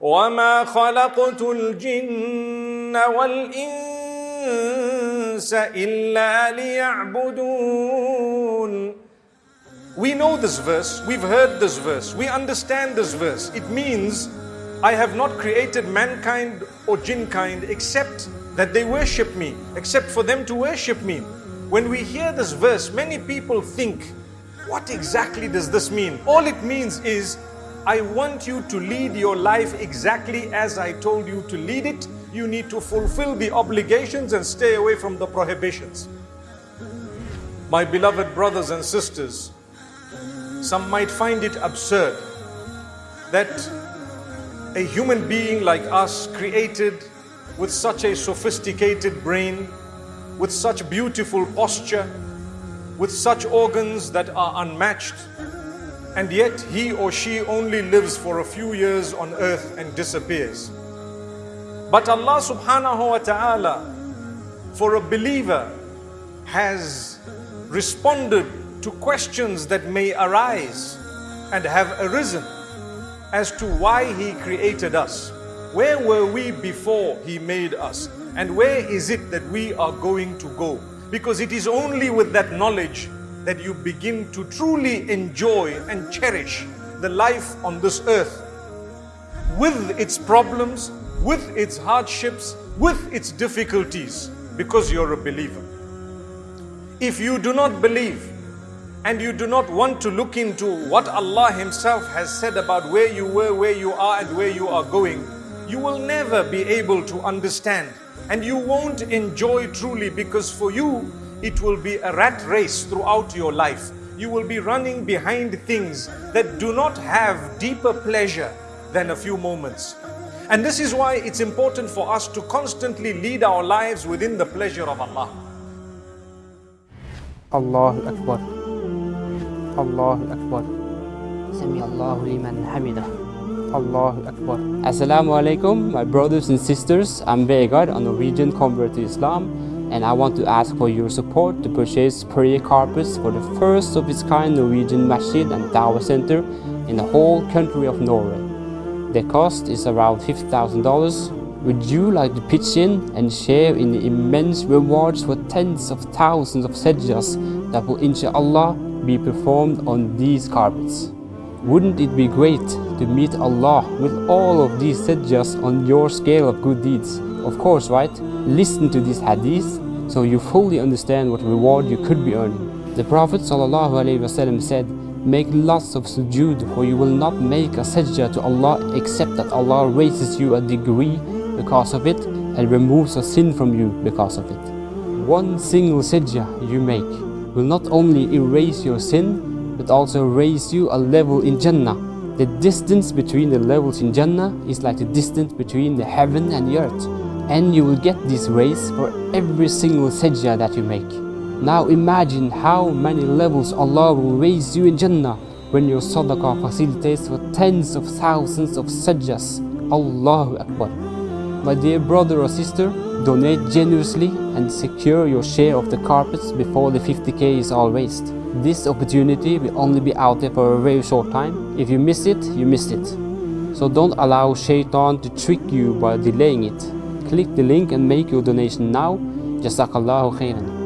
وما خلقت الجن والإنس إلا ليعبدون We know this verse, we've heard this verse, we understand this verse. It means I have not created mankind or jinnkind except that they worship me, except for them to worship me. When we hear this verse, many people think, what exactly does this mean? All it means is, I want you to lead your life exactly as I told you to lead it. You need to fulfill the obligations and stay away from the prohibitions. My beloved brothers and sisters, some might find it absurd that a human being like us created with such a sophisticated brain, with such beautiful posture, with such organs that are unmatched, and yet he or she only lives for a few years on earth and disappears. But Allah subhanahu wa ta'ala, for a believer, has responded to questions that may arise and have arisen as to why He created us. Where were we before He made us? And where is it that we are going to go? Because it is only with that knowledge that you begin to truly enjoy and cherish the life on this earth with its problems, with its hardships, with its difficulties, because you're a believer. If you do not believe, and you do not want to look into what Allah Himself has said about where you were, where you are, and where you are going, you will never be able to understand and you won't enjoy truly because for you it will be a rat race throughout your life. You will be running behind things that do not have deeper pleasure than a few moments. And this is why it's important for us to constantly lead our lives within the pleasure of Allah. Allahu Akbar. Allahu Akbar. Sami Allahu liman hamidah. Allahu Akbar. Assalamu alaikum, my brothers and sisters. I'm Vegard, a Norwegian convert to Islam, and I want to ask for your support to purchase prayer carpets for the first of its kind Norwegian masjid and dawah center in the whole country of Norway. The cost is around $50,000. Would you like to pitch in and share in the immense rewards for tens of thousands of sajdas that will inshallah be performed on these carpets? Wouldn't it be great to meet Allah with all of these sajdas on your scale of good deeds? Of course, right? Listen to this hadith so you fully understand what reward you could be earning. The Prophet ﷺ said, Make lots of sujood for you will not make a sajdah to Allah except that Allah raises you a degree because of it and removes a sin from you because of it. One single sajdah you make will not only erase your sin but also raise you a level in Jannah. The distance between the levels in Jannah is like the distance between the heaven and the earth. And you will get this raise for every single sajdah that you make. Now imagine how many levels Allah will raise you in Jannah when your sadaqah facilitates for tens of thousands of sajdas. Allahu Akbar. My dear brother or sister, donate generously and secure your share of the carpets before the 50k is all raised. This opportunity will only be out there for a very short time. If you miss it, you missed it. So don't allow shaitan to trick you by delaying it. Click the link and make your donation now. Jazakallahu khairan.